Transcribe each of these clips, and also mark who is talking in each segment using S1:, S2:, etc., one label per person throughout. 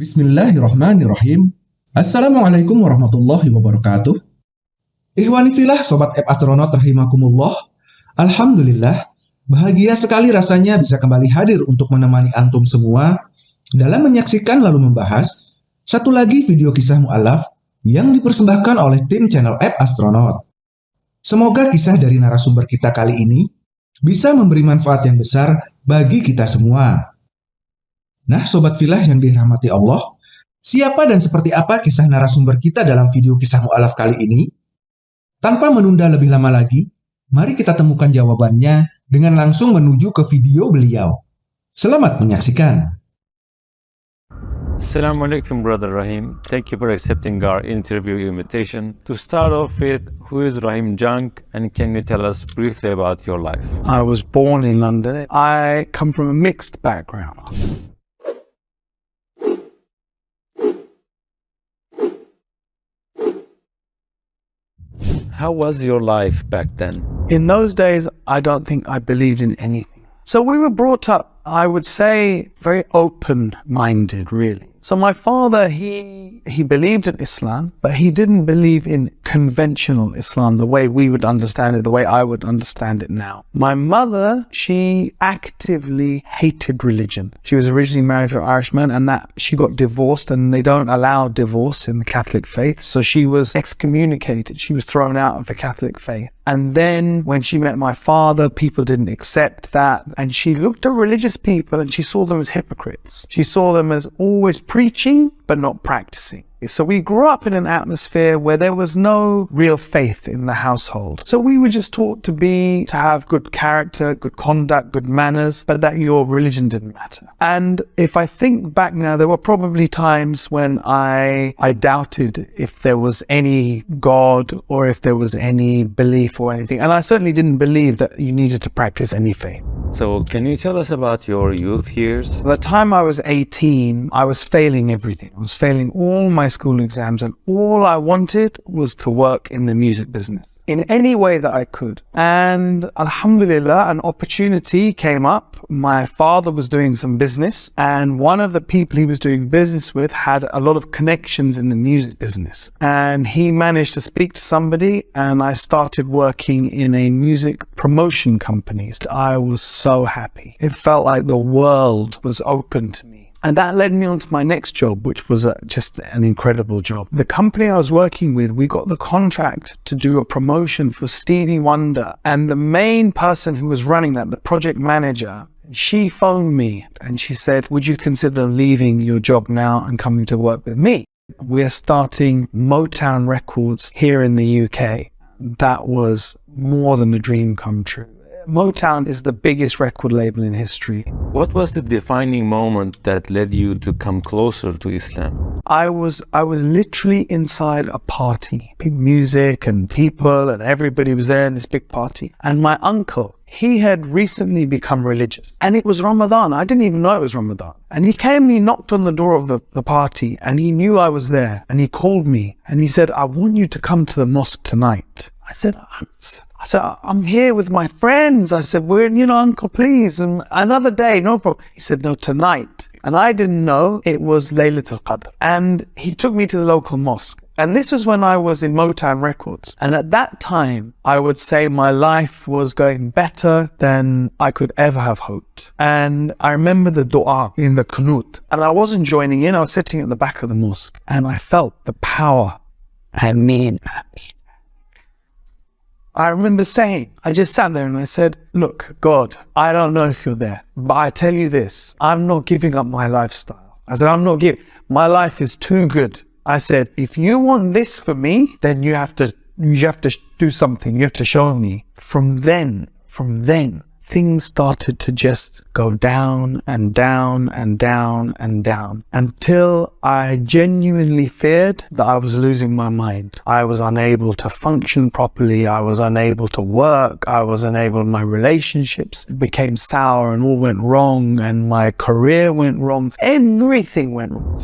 S1: Bismillahirrahmanirrahim. Assalamualaikum warahmatullahi wabarakatuh. Ihwani filah Sobat App Astronaut rahimakumullah. Alhamdulillah, bahagia sekali rasanya bisa kembali hadir untuk menemani antum semua dalam menyaksikan lalu membahas satu lagi video kisah mu'alaf yang dipersembahkan oleh tim channel App Astronaut. Semoga kisah dari narasumber kita kali ini bisa memberi manfaat yang besar bagi kita semua. Nah, Sobat Filah yang dirahmati Allah, Siapa dan seperti apa kisah narasumber kita dalam video kisah mu'alaf kali ini? Tanpa menunda lebih lama lagi, mari kita temukan jawabannya dengan langsung menuju ke video beliau. Selamat menyaksikan.
S2: Assalamualaikum Brother Rahim. Thank you for accepting our interview invitation. To start off with, who is Rahim Junk and can you tell us briefly about your life?
S3: I was born in London. I come from a mixed background.
S2: How was your life back then?
S3: In those days, I don't think I believed in anything. So we were brought up, I would say, very open-minded, really. So my father, he he believed in Islam, but he didn't believe in conventional Islam the way we would understand it, the way I would understand it now. My mother, she actively hated religion. She was originally married to an Irishman and that she got divorced and they don't allow divorce in the Catholic faith. So she was excommunicated. She was thrown out of the Catholic faith. And then when she met my father, people didn't accept that. And she looked at religious people and she saw them as hypocrites. She saw them as always preaching, but not practicing. So we grew up in an atmosphere where there was no real faith in the household. So we were just taught to be, to have good character, good conduct, good manners, but that your religion didn't matter. And if I think back now, there were probably times when I, I doubted if there was any God or if there was any belief or anything. And I certainly didn't believe that you needed to practice any faith.
S2: So can you tell us about your youth years?
S3: By the time I was 18, I was failing everything. I was failing all my school exams and all I wanted was to work in the music business in any way that I could. And Alhamdulillah, an opportunity came up. My father was doing some business and one of the people he was doing business with had a lot of connections in the music business. And he managed to speak to somebody and I started working in a music promotion company. I was so happy. It felt like the world was open to me. And that led me on to my next job, which was uh, just an incredible job. The company I was working with, we got the contract to do a promotion for Stevie Wonder. And the main person who was running that, the project manager, she phoned me and she said, would you consider leaving your job now and coming to work with me? We're starting Motown Records here in the UK. That was more than a dream come true. Motown is the biggest record label in history.
S2: What was the defining moment that led you to come closer to Islam?
S3: I was I was literally inside a party, music and people and everybody was there in this big party. And my uncle, he had recently become religious and it was Ramadan. I didn't even know it was Ramadan. And he came and he knocked on the door of the, the party and he knew I was there and he called me and he said, I want you to come to the mosque tonight. I said, I said, I'm here with my friends. I said, we're, you know, uncle, please. And another day, no problem. He said, no, tonight. And I didn't know it was Laylatul Qadr. And he took me to the local mosque. And this was when I was in Motown Records. And at that time, I would say my life was going better than I could ever have hoped. And I remember the dua in the kunut. And I wasn't joining in. I was sitting at the back of the mosque. And I felt the power. I mean, I remember saying, I just sat there and I said, look, God, I don't know if you're there, but I tell you this, I'm not giving up my lifestyle. I said, I'm not giving, my life is too good. I said, if you want this for me, then you have to, you have to do something. You have to show me. From then, from then, things started to just go down and down and down and down until I genuinely feared that I was losing my mind. I was unable to function properly. I was unable to work. I was unable, my relationships became sour and all went wrong and my career went wrong. Everything went wrong.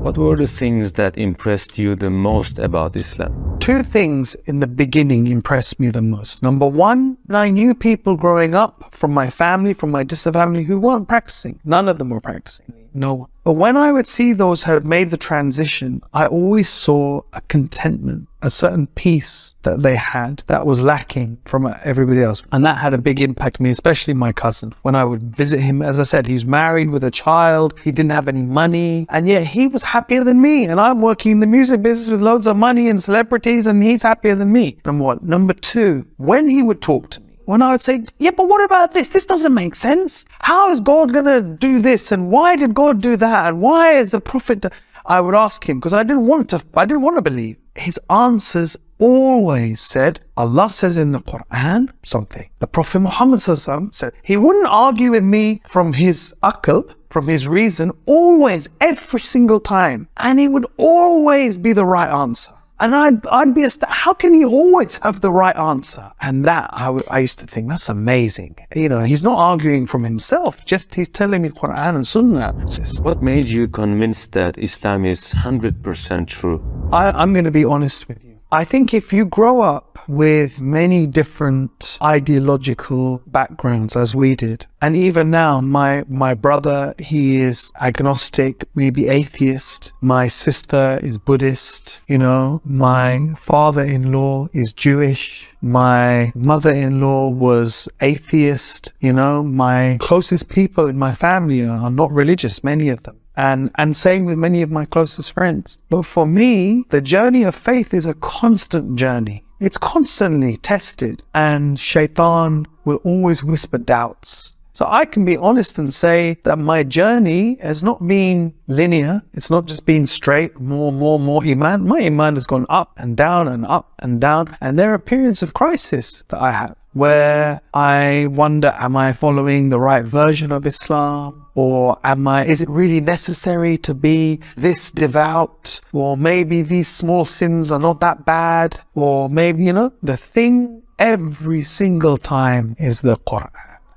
S2: What were the things that impressed you the most about Islam?
S3: Two things in the beginning impressed me the most. Number one, I knew people growing up from my family, from my distant family who weren't practicing. None of them were practicing. No. one. But when I would see those who had made the transition, I always saw a contentment, a certain peace that they had that was lacking from everybody else. And that had a big impact on me, especially my cousin. When I would visit him, as I said, he was married with a child, he didn't have any money, and yet he was happier than me. And I'm working in the music business with loads of money and celebrities, and he's happier than me. Number one. Number two, when he would talk to me, when I would say, yeah, but what about this? This doesn't make sense. How is God going to do this? And why did God do that? And why is the prophet? I would ask him because I didn't want to, I didn't want to believe. His answers always said, Allah says in the Quran something. The Prophet Muhammad said, he wouldn't argue with me from his akal, from his reason, always, every single time. And it would always be the right answer. And I'd, I'd be, ast- how can he always have the right answer? And that, I, w- I used to think, that's amazing. You know, he's not arguing from himself, just he's telling me Quran and Sunnah.
S2: What made you convinced that Islam is 100% true?
S3: I, I'm going to be honest with you. I think if you grow up with many different ideological backgrounds as we did, and even now, my my brother he is agnostic, maybe atheist. My sister is Buddhist. You know, my father-in-law is Jewish. My mother-in-law was atheist. You know, my closest people in my family are not religious. Many of them and and same with many of my closest friends but for me the journey of faith is a constant journey it's constantly tested and shaitan will always whisper doubts so I can be honest and say that my journey has not been linear. It's not just been straight, more, more, more Iman. My Iman has gone up and down and up and down. And there are periods of crisis that I have where I wonder, am I following the right version of Islam? Or am I, is it really necessary to be this devout? Or maybe these small sins are not that bad? Or maybe, you know, the thing every single time is the Quran.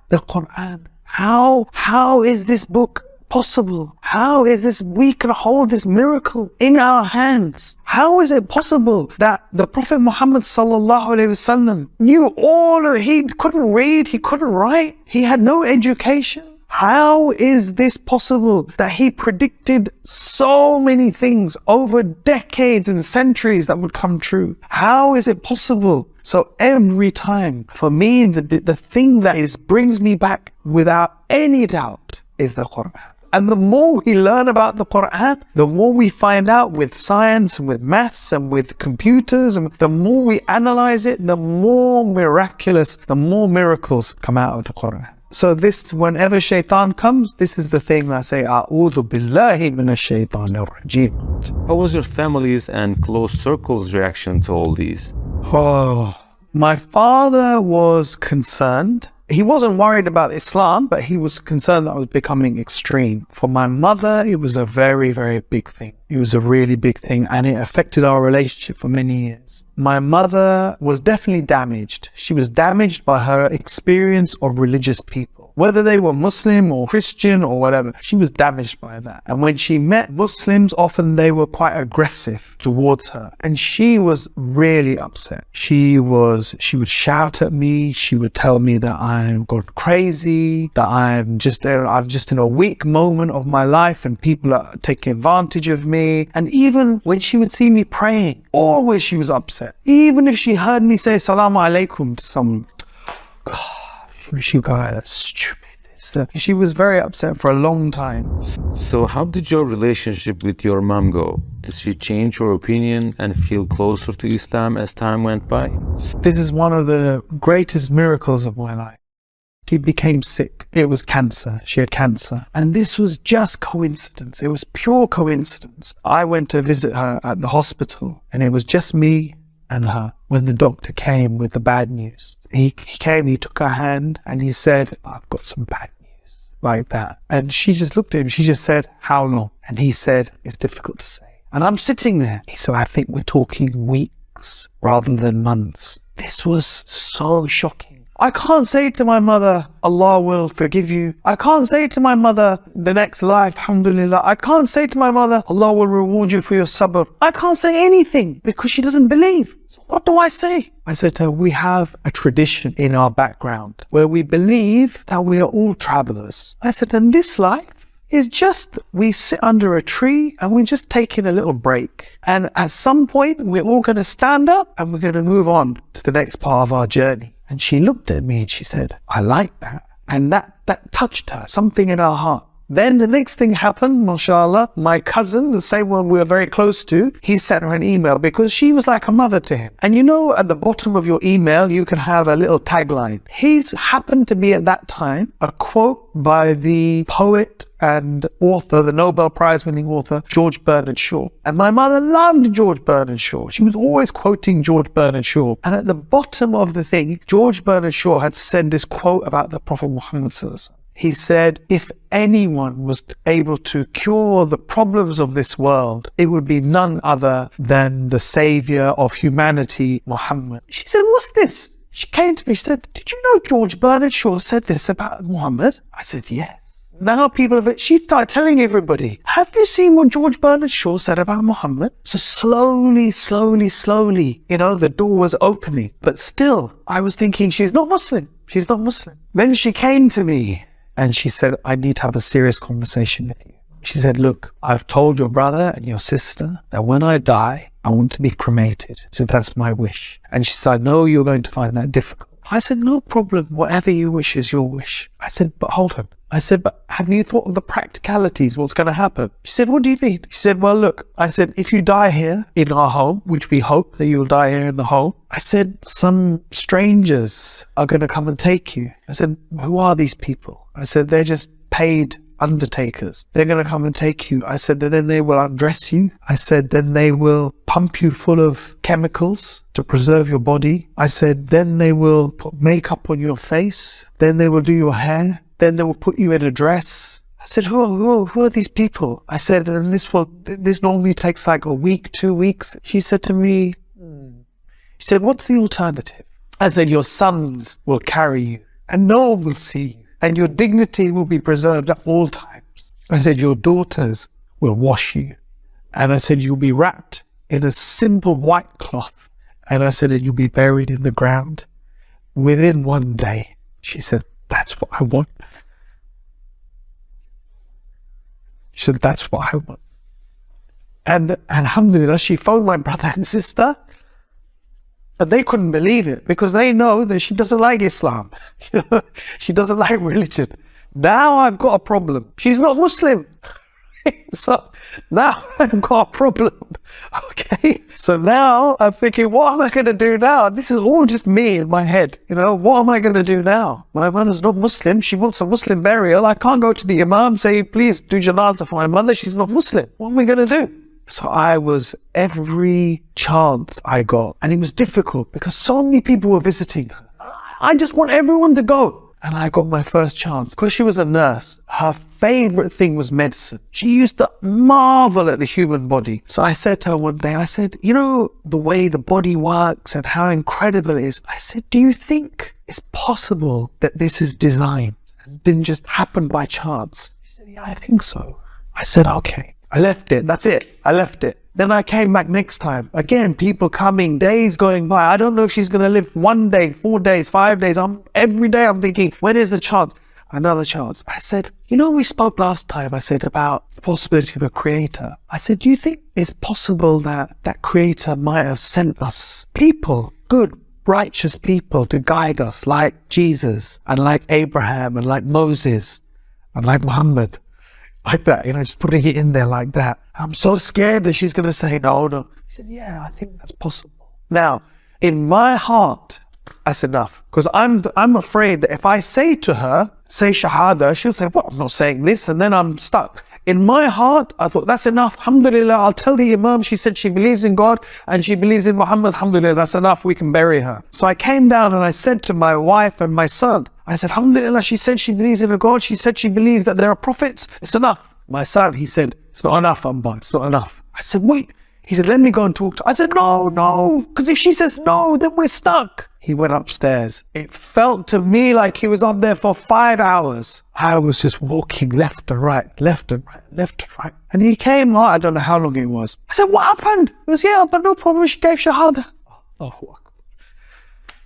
S3: The Quran. How, how is this book possible? How is this, we can hold this miracle in our hands? How is it possible that the Prophet Muhammad wasallam knew all of, he couldn't read, he couldn't write, he had no education? How is this possible that he predicted so many things over decades and centuries that would come true? How is it possible? So every time, for me, the, the thing that is brings me back without any doubt is the Quran. And the more we learn about the Quran, the more we find out with science and with maths and with computers, and the more we analyze it, the more miraculous, the more miracles come out of the Quran. So this, whenever shaitan comes, this is the thing I say, A'udhu billahi minash shaitanir rajim.
S2: How was your family's and close circles reaction to all these?
S3: Oh, my father was concerned. He wasn't worried about Islam, but he was concerned that I was becoming extreme. For my mother, it was a very, very big thing. It was a really big thing and it affected our relationship for many years. My mother was definitely damaged. She was damaged by her experience of religious people whether they were Muslim or Christian or whatever, she was damaged by that. And when she met Muslims, often they were quite aggressive towards her. And she was really upset. She was, she would shout at me. She would tell me that I'm gone crazy, that I'm just, I'm just in a weak moment of my life and people are taking advantage of me. And even when she would see me praying, always she was upset. Even if she heard me say Salaam alaikum to someone, she got that's stupid. So she was very upset for a long time.
S2: So how did your relationship with your mom go? Did she change her opinion and feel closer to Islam as time went by?
S3: This is one of the greatest miracles of my life. She became sick. It was cancer. She had cancer. And this was just coincidence. It was pure coincidence. I went to visit her at the hospital and it was just me and her when the doctor came with the bad news. He, he came, he took her hand and he said, I've got some bad news like that. And she just looked at him. She just said, how long? And he said, it's difficult to say. And I'm sitting there. He said, I think we're talking weeks rather than months. This was so shocking. I can't say to my mother, Allah will forgive you. I can't say to my mother, the next life, alhamdulillah. I can't say to my mother, Allah will reward you for your sabr. I can't say anything because she doesn't believe. So what do I say? I said to her, we have a tradition in our background where we believe that we are all travelers. I said, in this life, is just we sit under a tree and we're just taking a little break. And at some point, we're all going to stand up and we're going to move on to the next part of our journey. And she looked at me and she said, I like that. And that, that touched her, something in her heart. Then the next thing happened, mashallah, my cousin, the same one we were very close to, he sent her an email because she was like a mother to him. And you know, at the bottom of your email, you can have a little tagline. He's happened to be at that time a quote by the poet and author, the Nobel Prize winning author, George Bernard Shaw. And my mother loved George Bernard Shaw. She was always quoting George Bernard Shaw. And at the bottom of the thing, George Bernard Shaw had said this quote about the Prophet Muhammad. He said, if anyone was able to cure the problems of this world, it would be none other than the savior of humanity, Muhammad. She said, what's this? She came to me, she said, did you know George Bernard Shaw said this about Muhammad? I said, yes. Now people have, it, she started telling everybody, have you seen what George Bernard Shaw said about Muhammad? So slowly, slowly, slowly, you know, the door was opening. But still, I was thinking, she's not Muslim. She's not Muslim. Then she came to me and she said, I need to have a serious conversation with you. She said, Look, I've told your brother and your sister that when I die, I want to be cremated. So that's my wish. And she said, I know you're going to find that difficult. I said, No problem. Whatever you wish is your wish. I said, But hold on. I said, but have you thought of the practicalities? What's going to happen? She said, what do you mean? She said, well, look, I said, if you die here in our home, which we hope that you'll die here in the home, I said, some strangers are going to come and take you. I said, who are these people? I said, they're just paid undertakers. They're going to come and take you. I said, then they will undress you. I said, then they will pump you full of chemicals to preserve your body. I said, then they will put makeup on your face. Then they will do your hair. Then they will put you in a dress. I said, who, who, who are these people? I said, and this will, this normally takes like a week, two weeks. She said to me, hmm. she said, what's the alternative? I said, your sons will carry you and no one will see you and your dignity will be preserved at all times. I said, your daughters will wash you. And I said, you'll be wrapped in a simple white cloth. And I said, and you'll be buried in the ground within one day. She said, that's what I want. She said, that's what I want. And alhamdulillah, she phoned my brother and sister, and they couldn't believe it because they know that she doesn't like Islam. she doesn't like religion. Now I've got a problem. She's not Muslim. So now I've got a problem. Okay. So now I'm thinking, what am I going to do now? This is all just me in my head. You know, what am I going to do now? My mother's not Muslim. She wants a Muslim burial. I can't go to the Imam say, please do janazah for my mother. She's not Muslim. What am I going to do? So I was every chance I got. And it was difficult because so many people were visiting her. I just want everyone to go. And I got my first chance. Because she was a nurse, her favorite thing was medicine. She used to marvel at the human body. So I said to her one day, I said, you know, the way the body works and how incredible it is. I said, do you think it's possible that this is designed and didn't just happen by chance? She said, yeah, I think so. I said, okay. I left it. That's it. I left it. Then I came back next time. Again, people coming, days going by. I don't know if she's going to live one day, four days, five days. I'm every day I'm thinking, when is the chance? Another chance. I said, you know, we spoke last time. I said about the possibility of a creator. I said, do you think it's possible that that creator might have sent us people, good, righteous people to guide us like Jesus and like Abraham and like Moses and like Muhammad? Like that, you know, just putting it in there like that. I'm so scared that she's going to say no, no. He said, yeah, I think that's possible. Now, in my heart, that's enough. Because I'm, I'm afraid that if I say to her, say Shahada, she'll say, well, I'm not saying this, and then I'm stuck. In my heart, I thought, that's enough. Alhamdulillah, I'll tell the Imam, she said she believes in God and she believes in Muhammad. Alhamdulillah, that's enough. We can bury her. So I came down and I said to my wife and my son, I said, Alhamdulillah, she said she believes in a God. She said she believes that there are prophets. It's enough. My son, he said, it's not enough, Amba. It's not enough. I said, wait. He said, let me go and talk to her. I said, no, no. Because if she says no, then we're stuck. He went upstairs. It felt to me like he was on there for five hours. I was just walking left and right, left and right, left and right. And he came, I don't know how long it was. I said, what happened? He was, yeah, but no problem. She gave Shahada. Allahu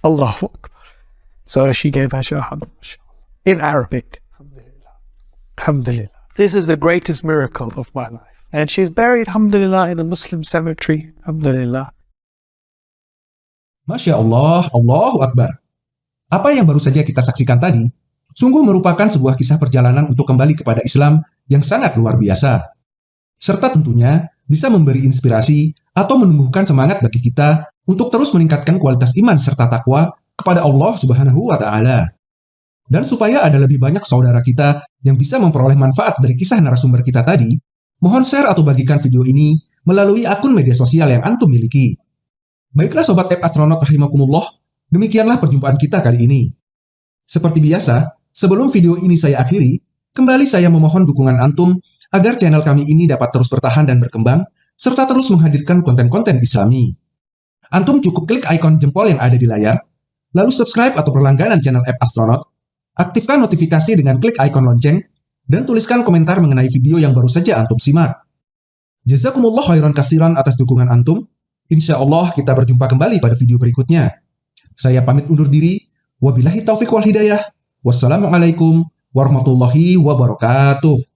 S3: Akbar. So she gave her Shahada in Arabic. Alhamdulillah. Alhamdulillah. This is the greatest miracle of my life. And she's buried, alhamdulillah, in a Muslim cemetery, alhamdulillah.
S1: Masya Allah, Allahu Akbar. Apa yang baru saja kita saksikan tadi, sungguh merupakan sebuah kisah perjalanan untuk kembali kepada Islam yang sangat luar biasa. Serta tentunya bisa memberi inspirasi atau menumbuhkan semangat bagi kita untuk terus meningkatkan kualitas iman serta takwa kepada Allah Subhanahu wa taala. Dan supaya ada lebih banyak saudara kita yang bisa memperoleh manfaat dari kisah narasumber kita tadi, mohon share atau bagikan video ini melalui akun media sosial yang antum miliki. Baiklah Sobat App Astronaut Rahimakumullah, demikianlah perjumpaan kita kali ini. Seperti biasa, sebelum video ini saya akhiri, kembali saya memohon dukungan antum agar channel kami ini dapat terus bertahan dan berkembang, serta terus menghadirkan konten-konten islami. Antum cukup klik ikon jempol yang ada di layar, lalu subscribe atau berlangganan channel App Astronaut, aktifkan notifikasi dengan klik ikon lonceng, dan tuliskan komentar mengenai video yang baru saja antum simak. Jazakumullah khairan kasiran atas dukungan antum. Insya Allah kita berjumpa kembali pada video berikutnya. Saya pamit undur diri. Wabillahi taufiq wal hidayah. Wassalamualaikum warahmatullahi wabarakatuh.